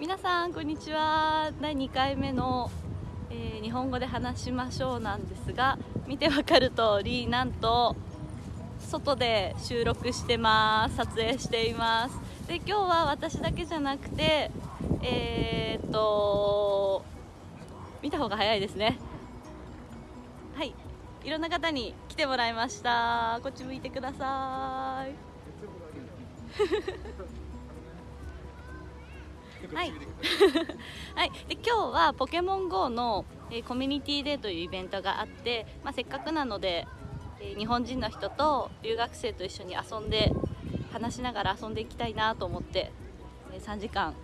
皆さんこんにちは。第2回目の、えー日本語で話しましょうなんですが見てわかる通りなんと外で収録してます。撮影しています。で今日は私だけじゃなくてえーっと見た方が早いですね。はい。いろんな方に来てもらいました。こっち向いてください。はい、はい、で今日はポケモン GO の、えコミュニティデーというイベントがあって、まあ、せっかくなので、え日本人の人と留学生と一緒に遊んで話しながら遊んでいきたいなと思って、え3時間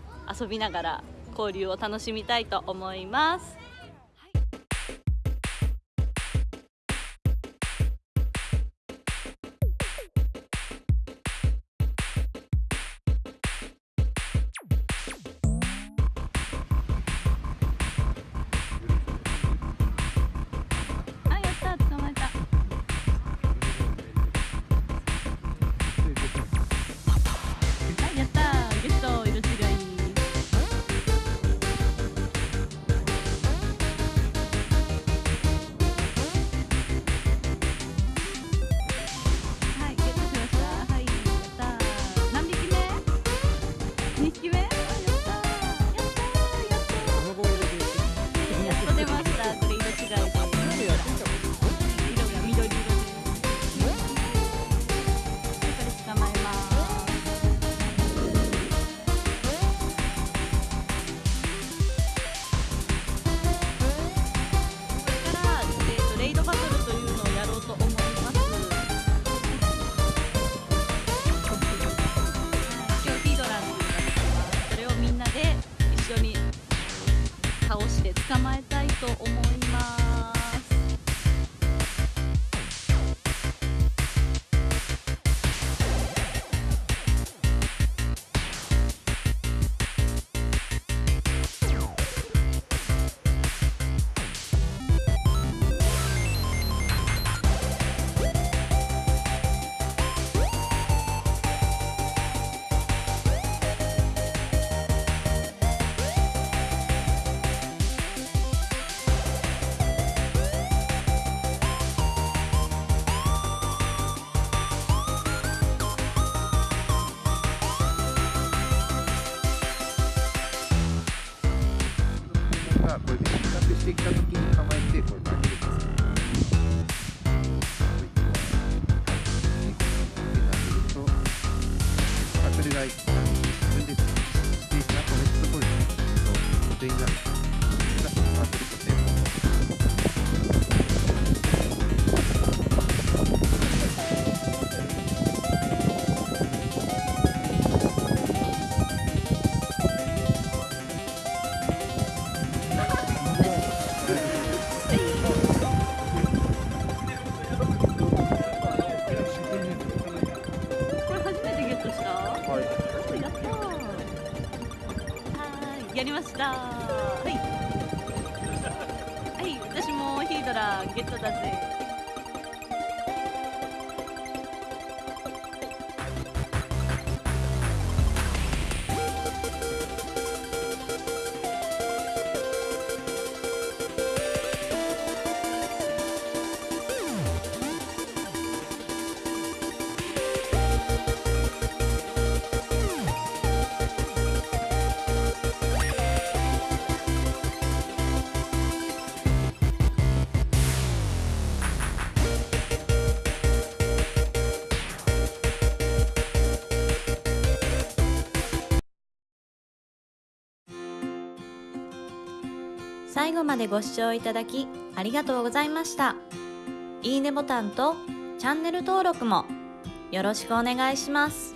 遊びながら交流を楽しみたいと思います。がこれで比較してきた時に構えてこれ投げるんですよ。とあそれが自分でやりましたはい。はい、私もヒードラーゲットだぜ。最後までご視聴いただきありがとうございました。いいねボタンとチャンネル登録もよろしくお願いします。